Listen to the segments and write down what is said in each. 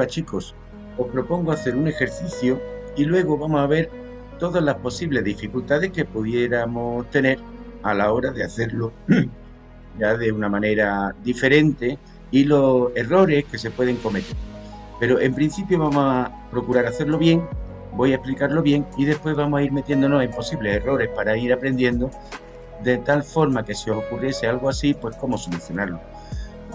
Hola chicos, os propongo hacer un ejercicio y luego vamos a ver todas las posibles dificultades que pudiéramos tener a la hora de hacerlo ya de una manera diferente y los errores que se pueden cometer. Pero en principio vamos a procurar hacerlo bien, voy a explicarlo bien y después vamos a ir metiéndonos en posibles errores para ir aprendiendo de tal forma que si os ocurriese algo así, pues cómo solucionarlo.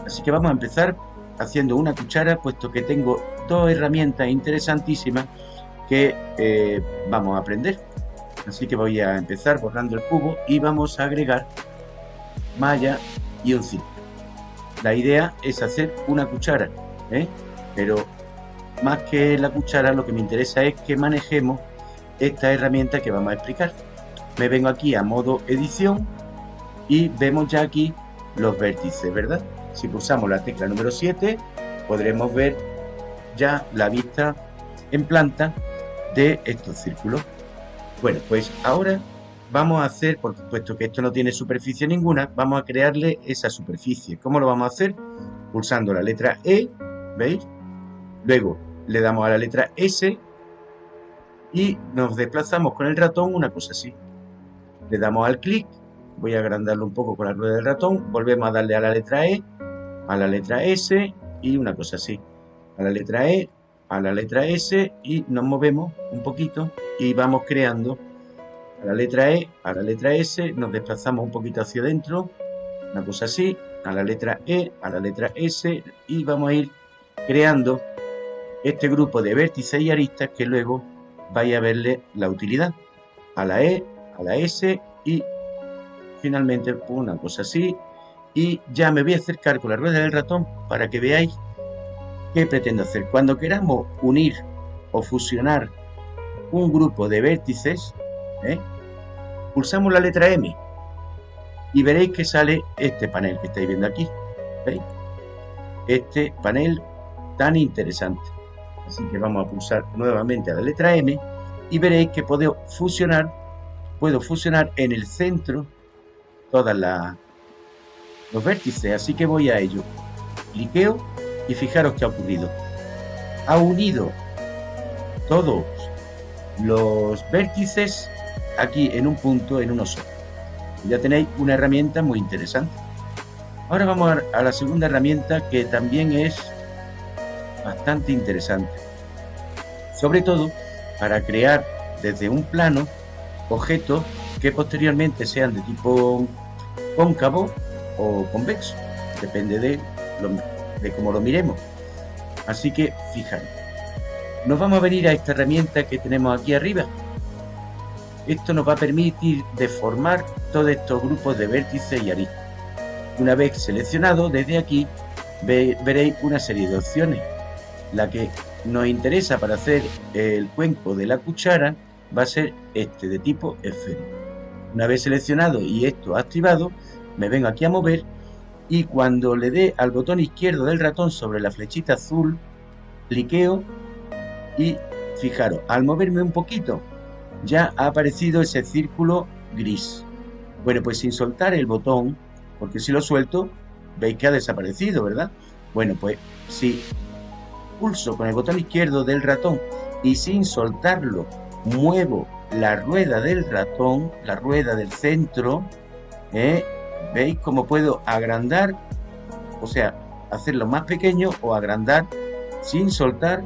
Así que vamos a empezar haciendo una cuchara, puesto que tengo dos herramientas interesantísimas que eh, vamos a aprender. Así que voy a empezar borrando el cubo y vamos a agregar malla y un círculo. La idea es hacer una cuchara, ¿eh? pero más que la cuchara lo que me interesa es que manejemos esta herramienta que vamos a explicar. Me vengo aquí a modo edición y vemos ya aquí los vértices, ¿verdad? Si pulsamos la tecla número 7 podremos ver ya la vista en planta de estos círculos. Bueno, pues ahora vamos a hacer, por puesto que esto no tiene superficie ninguna, vamos a crearle esa superficie. ¿Cómo lo vamos a hacer? Pulsando la letra E, ¿veis? Luego le damos a la letra S y nos desplazamos con el ratón una cosa así. Le damos al clic, voy a agrandarlo un poco con la rueda del ratón, volvemos a darle a la letra E, a la letra S y una cosa así. A la letra E, a la letra S y nos movemos un poquito y vamos creando a la letra E, a la letra S, nos desplazamos un poquito hacia adentro, una cosa así, a la letra E, a la letra S y vamos a ir creando este grupo de vértices y aristas que luego vaya a verle la utilidad. A la E, a la S y finalmente una cosa así. Y ya me voy a acercar con la rueda del ratón para que veáis qué pretendo hacer. Cuando queramos unir o fusionar un grupo de vértices, ¿eh? pulsamos la letra M y veréis que sale este panel que estáis viendo aquí. Este panel tan interesante. Así que vamos a pulsar nuevamente a la letra M y veréis que puedo fusionar, puedo fusionar en el centro todas las los vértices. Así que voy a ello. Cliqueo y fijaros qué ha ocurrido. Ha unido todos los vértices aquí en un punto, en uno solo. Ya tenéis una herramienta muy interesante. Ahora vamos a la segunda herramienta que también es bastante interesante. Sobre todo para crear desde un plano objetos que posteriormente sean de tipo cóncavo o convexo. Depende de, de cómo lo miremos. Así que fijaros. Nos vamos a venir a esta herramienta que tenemos aquí arriba. Esto nos va a permitir deformar todos estos grupos de vértices y aristas. Una vez seleccionado, desde aquí veréis una serie de opciones. La que nos interesa para hacer el cuenco de la cuchara va a ser este de tipo esférico. Una vez seleccionado y esto activado, me vengo aquí a mover y cuando le dé al botón izquierdo del ratón sobre la flechita azul, cliqueo y fijaros, al moverme un poquito ya ha aparecido ese círculo gris. Bueno, pues sin soltar el botón, porque si lo suelto, veis que ha desaparecido, ¿verdad? Bueno, pues si pulso con el botón izquierdo del ratón y sin soltarlo muevo la rueda del ratón, la rueda del centro, ¿eh? ¿Veis cómo puedo agrandar? O sea, hacerlo más pequeño o agrandar sin soltar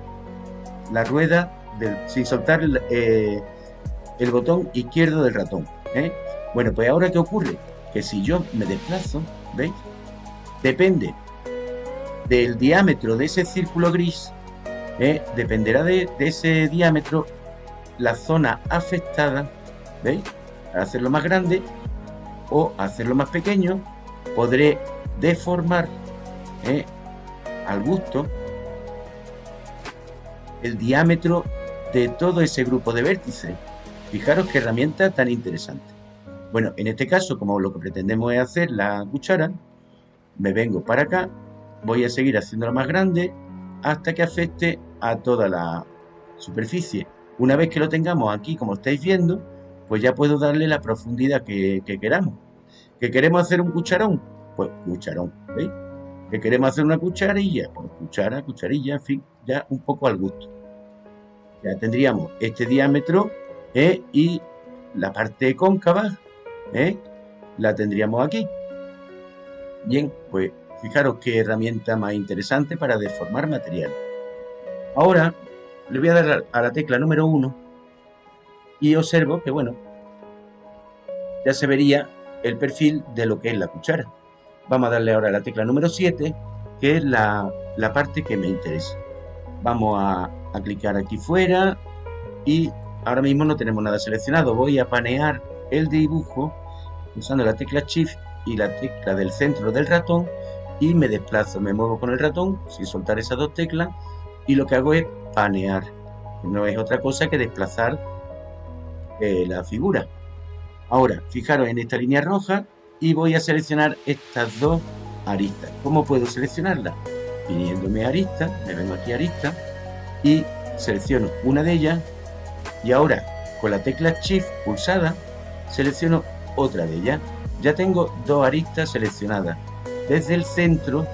la rueda, del, sin soltar eh, el botón izquierdo del ratón. ¿eh? Bueno, pues ahora ¿qué ocurre? Que si yo me desplazo, ¿veis? Depende del diámetro de ese círculo gris, ¿eh? dependerá de, ese diámetro la zona afectada, ¿veis? Para hacerlo más grande o hacerlo más pequeño, podré deformar ¿eh? al gusto el diámetro de todo ese grupo de vértices. Fijaros qué herramienta tan interesante. Bueno, en este caso, como lo que pretendemos es hacer la cuchara, me vengo para acá, voy a seguir haciéndola más grande hasta que afecte a toda la superficie. Una vez que lo tengamos aquí, como estáis viendo, pues ya puedo darle la profundidad que, queramos. ¿Que queremos hacer un cucharón? Pues cucharón, ¿veis? que queremos hacer una cucharilla, pues cuchara, cucharilla, en fin, ya un poco al gusto. Ya tendríamos este diámetro ¿eh? y la parte cóncava ¿eh? la tendríamos aquí. Bien, pues fijaros qué herramienta más interesante para deformar material. Ahora le voy a dar a la tecla número 1 y observo que, bueno, ya se vería el perfil de lo que es la cuchara. Vamos a darle ahora la tecla número 7, que es la, parte que me interesa. Vamos a, a clicar aquí fuera y ahora mismo no tenemos nada seleccionado. Voy a panear el dibujo usando la tecla Shift y la tecla del centro del ratón y me desplazo, me muevo con el ratón sin soltar esas dos teclas y lo que hago es panear. No es otra cosa que desplazar eh, la figura. Ahora, fijaros en esta línea roja y voy a seleccionar estas dos aristas. ¿Cómo puedo seleccionarlas? Viniéndome a arista, me vengo aquí a arista y selecciono una de ellas y ahora con la tecla Shift pulsada selecciono otra de ellas. Ya tengo dos aristas seleccionadas desde el centro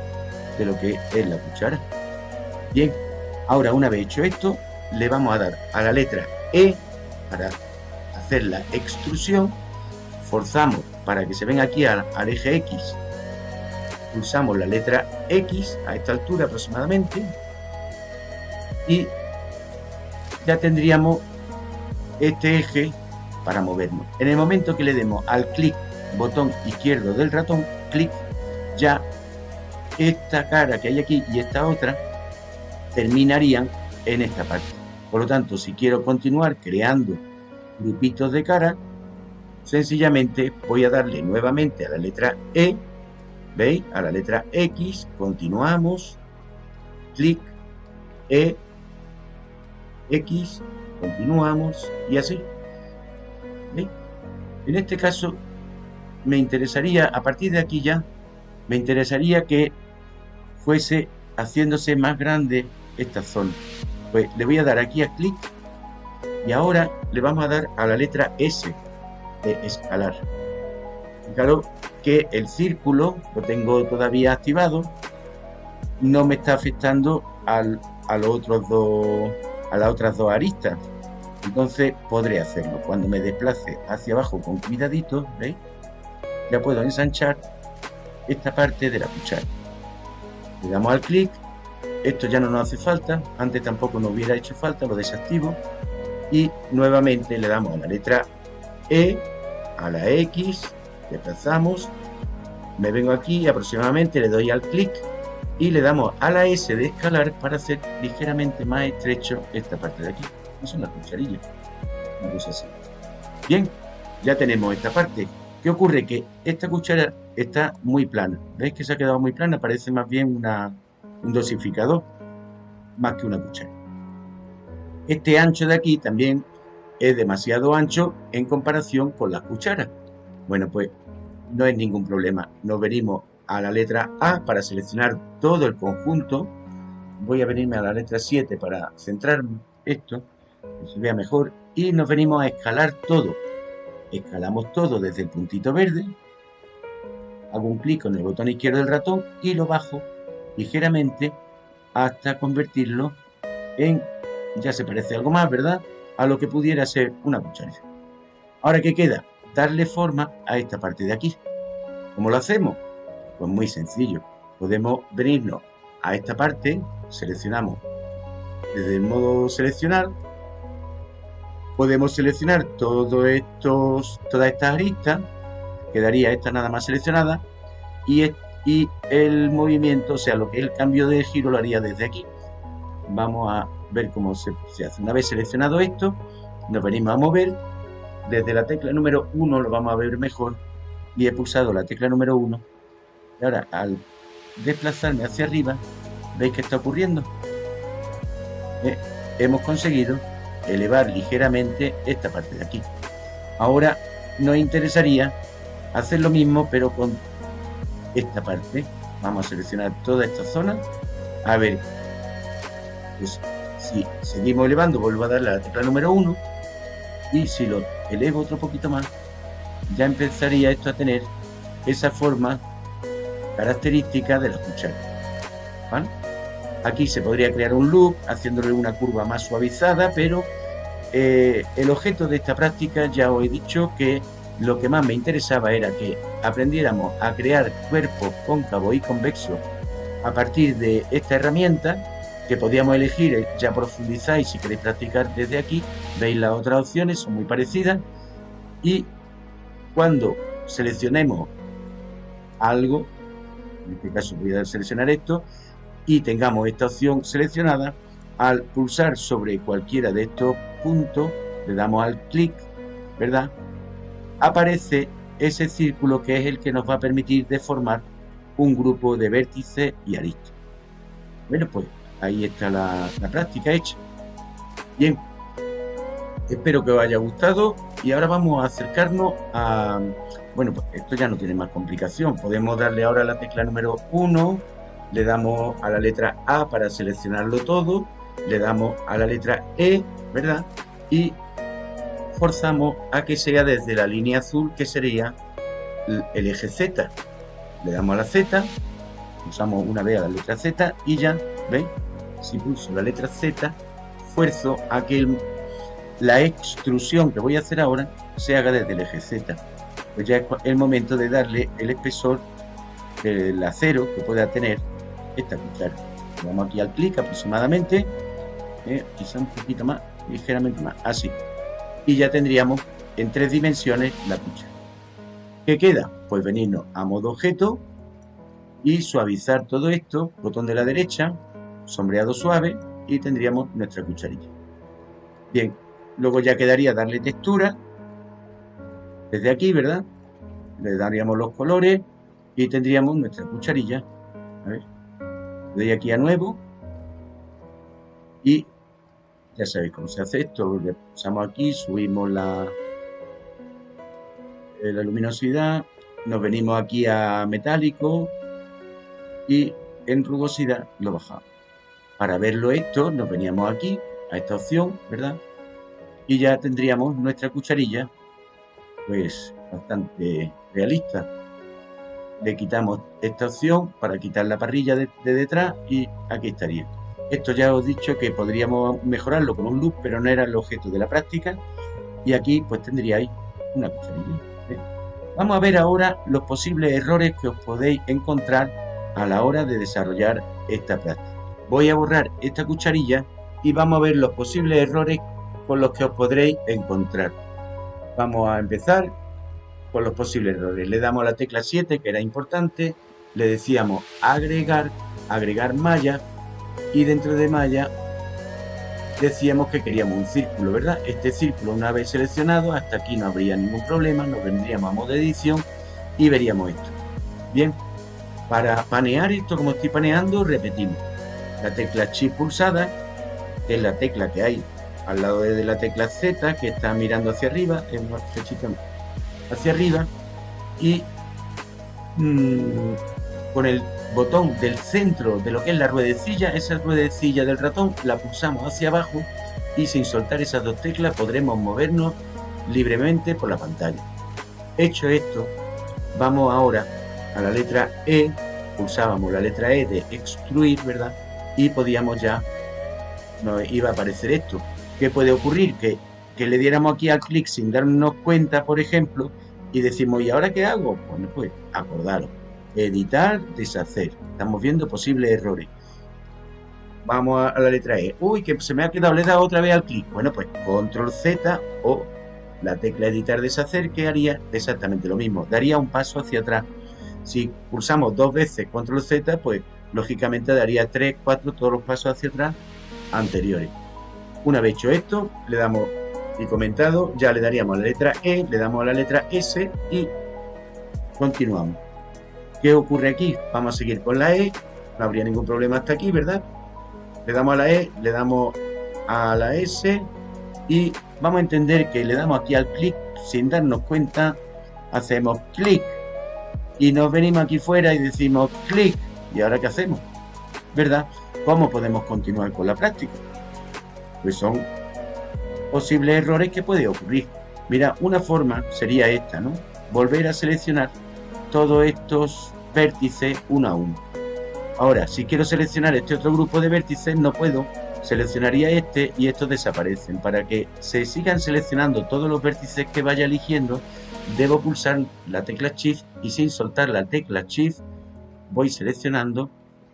de lo que es la cuchara. Bien, ahora una vez hecho esto, le vamos a dar a la letra E para hacer la extrusión. Forzamos para que se venga aquí al, al eje X. Pulsamos la letra X a esta altura aproximadamente. Y ya tendríamos este eje para movernos. En el momento que le demos al clic, botón izquierdo del ratón, clic, ya esta cara que hay aquí y esta otra terminarían en esta parte. Por lo tanto, si quiero continuar creando grupitos de cara, sencillamente voy a darle nuevamente a la letra E, ¿veis? A la letra X, continuamos, clic, E, X, continuamos y así. En este caso, me interesaría, a partir de aquí ya, me interesaría que fuese haciéndose más grande esta zona. Pues le voy a dar aquí a clic y ahora le vamos a dar a la letra S de escalar. Claro que el círculo lo tengo todavía activado, no me está afectando a los otros dos, a las otras dos aristas. Entonces podré hacerlo. Cuando me desplace hacia abajo con cuidadito, ¿veis? Ya puedo ensanchar esta parte de la cuchara. Le damos al clic. Esto ya no nos hace falta. Antes tampoco nos hubiera hecho falta. Lo desactivo. Y nuevamente le damos a la letra E, a la X. Desplazamos. Me vengo aquí aproximadamente le doy al clic y le damos a la S de escalar para hacer ligeramente más estrecho esta parte de aquí es una cucharilla. Una cosa así. Bien, ya tenemos esta parte. ¿Qué ocurre? Que esta cuchara está muy plana. ¿Veis que se ha quedado muy plana? Parece más bien una, un dosificador, más que una cuchara. Este ancho de aquí también es demasiado ancho en comparación con las cucharas. Bueno, pues no es ningún problema. Nos venimos a la letra A para seleccionar todo el conjunto. Voy a venirme a la letra 7 para centrarme esto que se vea mejor y nos venimos a escalar todo escalamos todo desde el puntito verde hago un clic con el botón izquierdo del ratón y lo bajo ligeramente hasta convertirlo en ya se parece algo más verdad a lo que pudiera ser una cucharilla ahora que queda darle forma a esta parte de aquí. ¿cómo lo hacemos? pues muy sencillo. Podemos venirnos a esta parte seleccionamos desde el modo seleccionar. Podemos seleccionar todos estos, todas estas aristas, quedaría esta nada más seleccionada, y, y el movimiento, o sea, lo que es el cambio de giro lo haría desde aquí. Vamos a ver cómo se, se hace. Una vez seleccionado esto, nos venimos a mover, desde la tecla número 1 lo vamos a ver mejor, y he pulsado la tecla número 1, y ahora al desplazarme hacia arriba, ¿veis qué está ocurriendo? Eh, hemos conseguido elevar ligeramente esta parte de aquí. Ahora nos interesaría hacer lo mismo pero con esta parte. Vamos a seleccionar toda esta zona. A ver, pues, si seguimos elevando, vuelvo a darle a la tecla número 1 y si lo elevo otro poquito más, ya empezaría esto a tener esa forma característica de la cuchara. Aquí se podría crear un loop haciéndole una curva más suavizada, pero eh, el objeto de esta práctica ya os he dicho que lo que más me interesaba era que aprendiéramos a crear cuerpos cóncavos y convexos a partir de esta herramienta que podíamos elegir, eh, ya profundizáis si queréis practicar desde aquí, veis las otras opciones, son muy parecidas y cuando seleccionemos algo, en este caso voy a seleccionar esto, y tengamos esta opción seleccionada, al pulsar sobre cualquiera de estos puntos, le damos al clic, ¿verdad? Aparece ese círculo que es el que nos va a permitir deformar un grupo de vértices y aristas. Bueno, pues ahí está la, práctica hecha. Bien, espero que os haya gustado y ahora vamos a acercarnos a... Bueno, pues esto ya no tiene más complicación. Podemos darle ahora la tecla número 1, le damos a la letra A para seleccionarlo todo, le damos a la letra E, ¿verdad? Y forzamos a que sea desde la línea azul, que sería el eje Z. Le damos a la Z, usamos una vez a la letra Z y ya, ¿veis? Si pulso la letra Z, fuerzo a que la extrusión que voy a hacer ahora se haga desde el eje Z. Pues ya es el momento de darle el espesor del acero que pueda tener esta cuchara. Vamos aquí al clic aproximadamente, eh, quizá un poquito más, ligeramente más, así. Y ya tendríamos en tres dimensiones la cuchara. ¿Qué queda? Pues venirnos a modo objeto y suavizar todo esto, botón de la derecha, sombreado suave y tendríamos nuestra cucharilla. Bien, luego ya quedaría darle textura desde aquí, ¿verdad? Le daríamos los colores y tendríamos nuestra cucharilla. A ver, doy aquí a nuevo y ya sabéis cómo se hace esto, le pulsamos aquí, subimos la, eh, la luminosidad, nos venimos aquí a metálico y en rugosidad lo bajamos. Para verlo esto nos veníamos aquí a esta opción, ¿verdad? Y ya tendríamos nuestra cucharilla pues bastante realista le quitamos esta opción para quitar la parrilla de, detrás y aquí estaría. Esto ya os he dicho que podríamos mejorarlo con un loop, pero no era el objeto de la práctica. Y aquí pues tendríais una cucharilla. ¿eh? Vamos a ver ahora los posibles errores que os podéis encontrar a la hora de desarrollar esta práctica. Voy a borrar esta cucharilla y vamos a ver los posibles errores con los que os podréis encontrar. Vamos a empezar con los posibles errores. Le damos la tecla 7, que era importante, le decíamos agregar, agregar malla, y dentro de malla decíamos que queríamos un círculo, ¿verdad? Este círculo una vez seleccionado, hasta aquí no habría ningún problema, nos vendríamos a modo de edición y veríamos esto. Bien, para panear esto como estoy paneando, repetimos la tecla Shift pulsada, que es la tecla que hay al lado de la tecla Z, que está mirando hacia arriba, es una flechita hacia arriba y mm, con el botón del centro de lo que es la ruedecilla, esa ruedecilla del ratón la pulsamos hacia abajo y sin soltar esas dos teclas podremos movernos libremente por la pantalla. Hecho esto, vamos ahora a la letra E, pulsábamos la letra E de extruir, ¿verdad? Y podíamos ya, nos iba a aparecer esto. ¿Qué puede ocurrir? Que que le diéramos aquí al clic sin darnos cuenta, por ejemplo, y decimos, ¿y ahora qué hago? Bueno, pues acordaros, editar, deshacer. Estamos viendo posibles errores. Vamos a la letra E. Uy, que se me ha quedado, le he dado otra vez al clic. Bueno, pues control Z o la tecla editar, deshacer, que haría exactamente lo mismo. Daría un paso hacia atrás. Si pulsamos dos veces control Z, pues lógicamente daría 3, 4, todos los pasos hacia atrás anteriores. Una vez hecho esto, le damos y comentado, ya le daríamos la letra E, le damos a la letra S y continuamos. ¿Qué ocurre aquí? Vamos a seguir con la E, no habría ningún problema hasta aquí, ¿verdad? Le damos a la E, le damos a la S y vamos a entender que le damos aquí al clic sin darnos cuenta, hacemos clic y nos venimos aquí fuera y decimos clic. ¿Y ahora qué hacemos? ¿Verdad? ¿Cómo podemos continuar con la práctica? Pues son posibles errores que puede ocurrir. Mira, una forma sería esta, ¿no? Volver a seleccionar todos estos vértices uno a uno. Ahora, si quiero seleccionar este otro grupo de vértices, no puedo. Seleccionaría este y estos desaparecen. Para que se sigan seleccionando todos los vértices que vaya eligiendo, debo pulsar la tecla Shift y sin soltar la tecla Shift voy seleccionando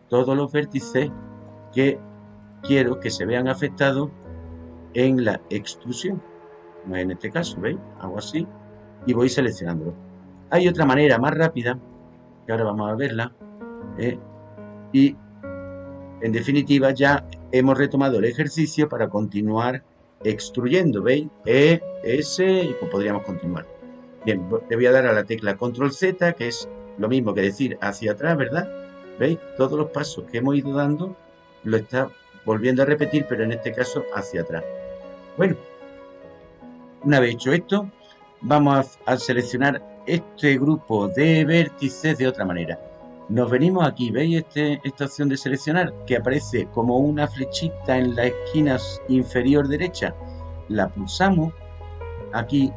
todos los vértices que quiero que se vean afectados en la extrusión. En este caso, ¿veis? Hago así y voy seleccionándolo. Hay otra manera más rápida, que ahora vamos a verla, ¿eh? y en definitiva ya hemos retomado el ejercicio para continuar extruyendo, ¿veis? E, S y pues podríamos continuar. Bien, le voy a dar a la tecla Control Z, que es lo mismo que decir hacia atrás, ¿verdad? ¿Veis? Todos los pasos que hemos ido dando lo está volviendo a repetir, pero en este caso hacia atrás. Bueno, una vez hecho esto, vamos a, seleccionar este grupo de vértices de otra manera. Nos venimos aquí, ¿veis este, esta opción de seleccionar? Que aparece como una flechita en la esquina inferior derecha. La pulsamos aquí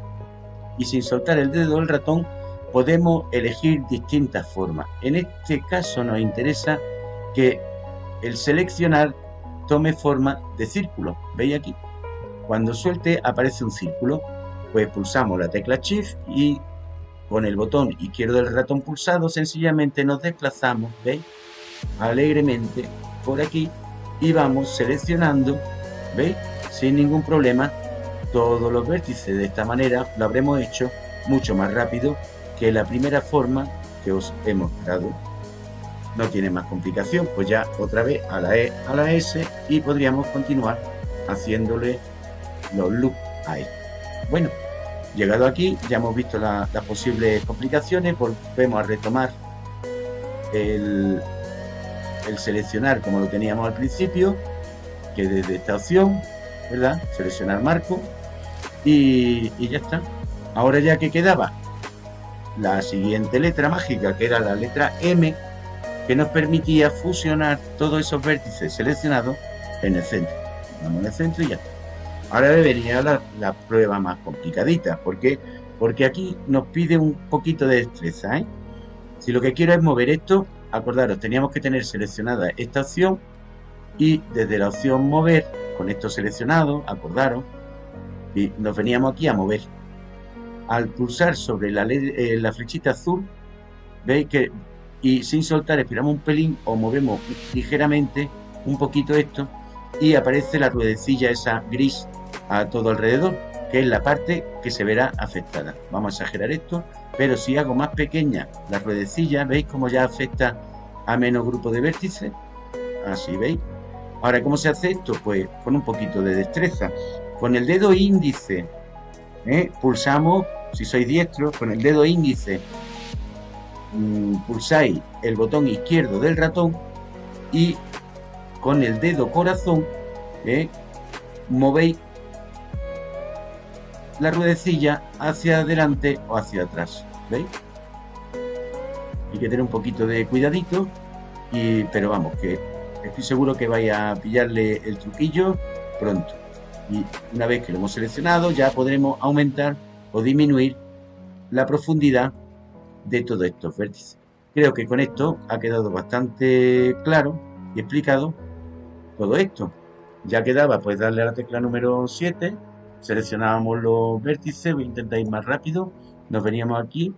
y sin soltar el dedo del ratón podemos elegir distintas formas. En este caso nos interesa que el seleccionar tome forma de círculo. ¿Veis aquí? Cuando suelte aparece un círculo. Pues pulsamos la tecla Shift y con el botón izquierdo del ratón pulsado sencillamente nos desplazamos, ¿veis? Alegremente por aquí y vamos seleccionando, ¿veis? Sin ningún problema todos los vértices. De esta manera lo habremos hecho mucho más rápido que la primera forma que os he mostrado. No tiene más complicación, pues ya otra vez a la E, a la S y podríamos continuar haciéndole los loops a esto. Bueno, llegado aquí ya hemos visto las posibles complicaciones, volvemos a retomar el, el seleccionar como lo teníamos al principio, que desde esta opción, ¿verdad? Seleccionar marco y, ya está. Ahora ya que quedaba la siguiente letra mágica, que era la letra M, que nos permitía fusionar todos esos vértices seleccionados en el centro. Vamos en el centro y ya está. Ahora debería la, la prueba más complicadita. ¿Por qué? Porque aquí nos pide un poquito de destreza. ¿eh? Si lo que quiero es mover esto, acordaros, teníamos que tener seleccionada esta opción y desde la opción mover, con esto seleccionado, acordaros, y nos veníamos aquí a mover. Al pulsar sobre la, eh, flechita azul, veis que, y sin soltar, esperamos un pelín o movemos ligeramente un poquito esto y aparece la ruedecilla esa gris a todo alrededor, que es la parte que se verá afectada. Vamos a exagerar esto, pero si hago más pequeña la ruedecilla, ¿veis cómo ya afecta a menos grupo de vértices? Así, ¿veis? Ahora, ¿cómo se hace esto? Pues con un poquito de destreza. Con el dedo índice, ¿eh? pulsamos, si sois diestro, con el dedo índice mm, pulsáis el botón izquierdo del ratón y con el dedo corazón ¿eh? movéis la ruedecilla hacia adelante o hacia atrás. ¿Veis? Hay que tener un poquito de cuidadito, pero vamos, que estoy seguro que vais a pillarle el truquillo pronto. Y una vez que lo hemos seleccionado, ya podremos aumentar o disminuir la profundidad de todos estos vértices. Creo que con esto ha quedado bastante claro y explicado todo esto. Ya quedaba pues darle a la tecla número 7, seleccionábamos los vértices, voy a intentar ir más rápido, nos veníamos aquí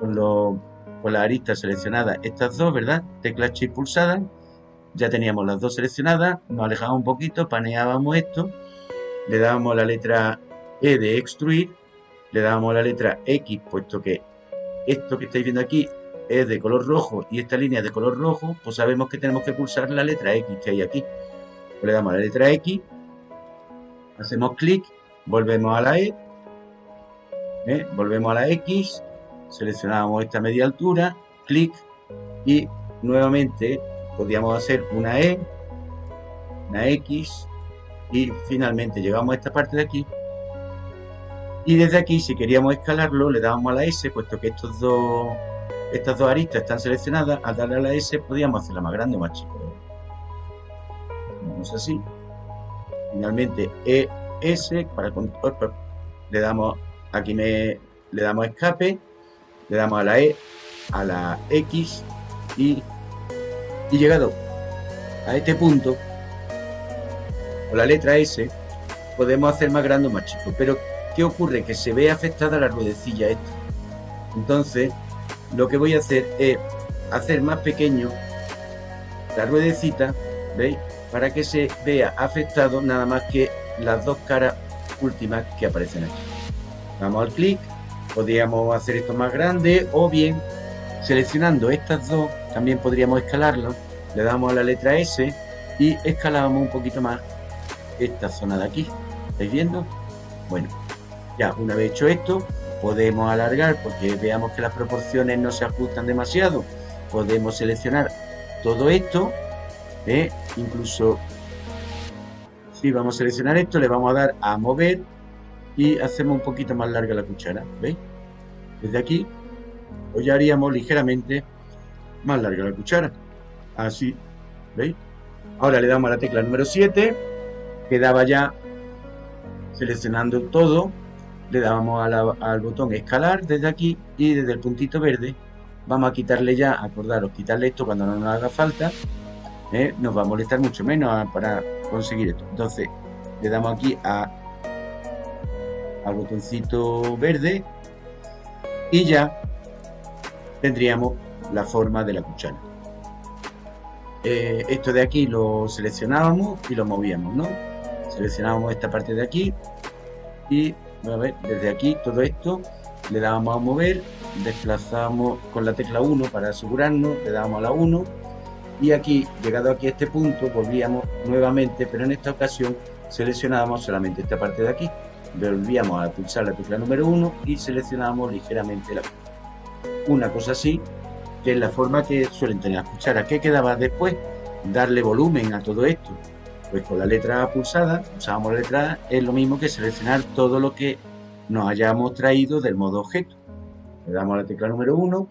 con, con las aristas seleccionadas, estas dos, ¿verdad? Tecla Shift pulsada, ya teníamos las dos seleccionadas, nos alejábamos un poquito, paneábamos esto, le dábamos la letra E de extruir, le dábamos la letra X, puesto que esto que estáis viendo aquí es de color rojo y esta línea es de color rojo, pues sabemos que tenemos que pulsar la letra X que hay aquí. Pues le damos la letra X, hacemos clic, volvemos a la E, ¿eh? volvemos a la X, seleccionamos esta media altura, clic y nuevamente podríamos hacer una E, una X y finalmente llegamos a esta parte de aquí y desde aquí si queríamos escalarlo le dábamos a la S puesto que estos dos estas dos aristas están seleccionadas, al darle a la S podríamos hacerla más grande o más chica. Vamos así. Finalmente ES para le damos aquí me le damos escape, le damos a la E, a la X y Y llegado a este punto, con la letra S, podemos hacer más grande o más chico. Pero, ¿qué ocurre? Que se ve afectada la ruedecilla esta. Entonces, lo que voy a hacer es hacer más pequeño la ruedecita, ¿veis? Para que se vea afectado nada más que las dos caras últimas que aparecen aquí. Vamos al clic, podríamos hacer esto más grande o bien seleccionando estas dos, también podríamos escalarlo. Le damos a la letra S y escalamos un poquito más esta zona de aquí. ¿Estáis viendo? Bueno, ya una vez hecho esto, podemos alargar porque veamos que las proporciones no se ajustan demasiado. Podemos seleccionar todo esto, ¿eh? incluso si vamos a seleccionar esto, le vamos a dar a mover y hacemos un poquito más larga la cuchara, ¿veis? Desde aquí, pues ya haríamos ligeramente más larga la cuchara, así, ¿veis? Ahora le damos a la tecla número 7, quedaba ya seleccionando todo, le damos al botón escalar desde aquí y desde el puntito verde vamos a quitarle ya, acordaros, quitarle esto cuando no nos haga falta, ¿eh? nos va a molestar mucho menos para conseguir esto. Entonces le damos aquí al botoncito verde y ya tendríamos la forma de la cuchara. Eh, esto de aquí lo seleccionábamos y lo movíamos, ¿no? Seleccionábamos esta parte de aquí y a ver, desde aquí todo esto le dábamos a mover, desplazamos con la tecla 1 para asegurarnos, le dábamos a la 1 y aquí, llegado aquí a este punto, volvíamos nuevamente, pero en esta ocasión seleccionábamos solamente esta parte de aquí, volvíamos a pulsar la tecla número 1 y seleccionábamos ligeramente la una cosa así, que es la forma que suelen tener las cucharas. ¿Qué quedaba después? Darle volumen a todo esto. Pues con la letra pulsada, usábamos la letra A, es lo mismo que seleccionar todo lo que nos hayamos traído del modo objeto. Le damos a la tecla número 1,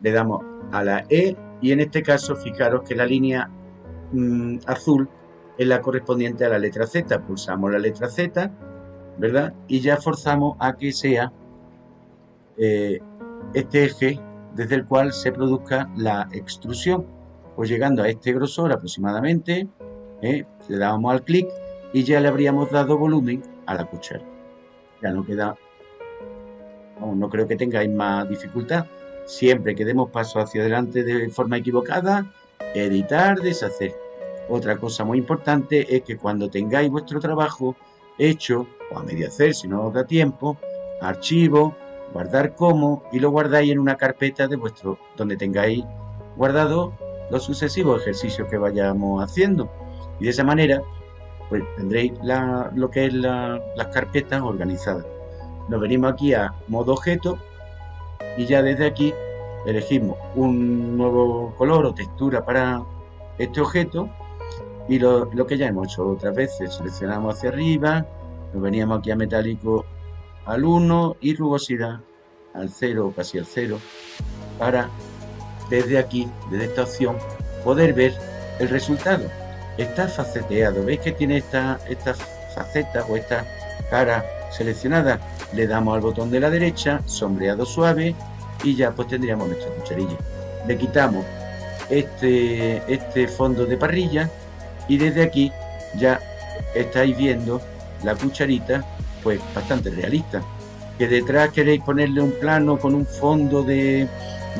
le damos a la E y en este caso fijaros que la línea mm, azul es la correspondiente a la letra Z. Pulsamos la letra Z, ¿verdad? Y ya forzamos a que sea eh, este eje desde el cual se produzca la extrusión. Pues llegando a este grosor aproximadamente, ¿eh? le damos al clic y ya le habríamos dado volumen a la cuchara. Ya no queda, no creo que tengáis más dificultad. Siempre que demos paso hacia adelante de forma equivocada, editar, deshacer. Otra cosa muy importante es que cuando tengáis vuestro trabajo hecho, o a medio hacer si no os da tiempo, archivo, guardar como y lo guardáis en una carpeta de vuestro donde tengáis guardado los sucesivos ejercicios que vayamos haciendo. Y de esa manera, pues tendréis lo que es las carpetas organizadas. Nos venimos aquí a modo objeto y ya desde aquí elegimos un nuevo color o textura para este objeto y lo, que ya hemos hecho otras veces, seleccionamos hacia arriba, nos veníamos aquí a metálico al 1 y rugosidad al 0 o casi al 0 para desde aquí, desde esta opción, poder ver el resultado. Está faceteado, veis que tiene esta, esta faceta o esta cara seleccionada le damos al botón de la derecha, sombreado suave y ya pues tendríamos nuestra cucharilla. Le quitamos este, este fondo de parrilla y desde aquí ya estáis viendo la cucharita pues bastante realista. Que detrás queréis ponerle un plano con un fondo de,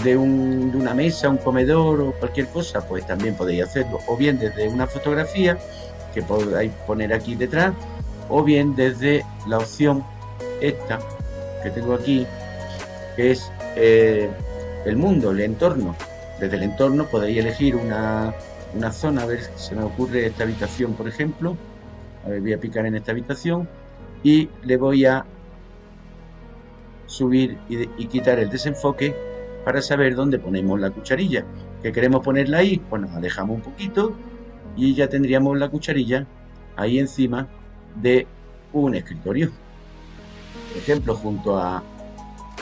de, un, de una mesa, un comedor o cualquier cosa, pues también podéis hacerlo. O bien desde una fotografía que podáis poner aquí detrás, o bien desde la opción esta que tengo aquí, que es eh, el mundo, el entorno. Desde el entorno podéis elegir una, una zona, a ver si se me ocurre esta habitación, por ejemplo. A ver, voy a picar en esta habitación y le voy a subir y, y quitar el desenfoque para saber dónde ponemos la cucharilla. Que queremos ponerla ahí, pues nos alejamos un poquito y ya tendríamos la cucharilla ahí encima de un escritorio ejemplo, junto a,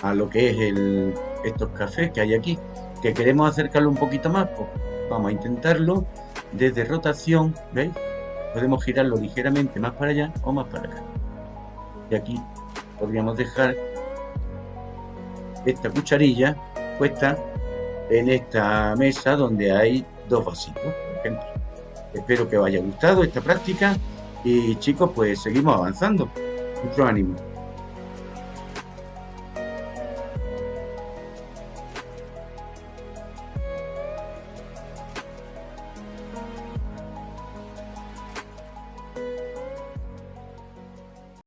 a lo que es estos cafés que hay aquí, que queremos acercarlo un poquito más, pues vamos a intentarlo desde rotación, ¿veis? Podemos girarlo ligeramente más para allá o más para acá. Y aquí podríamos dejar esta cucharilla puesta en esta mesa donde hay dos vasitos, por ejemplo. Espero que os haya gustado esta práctica y chicos, pues seguimos avanzando. Mucho ánimo.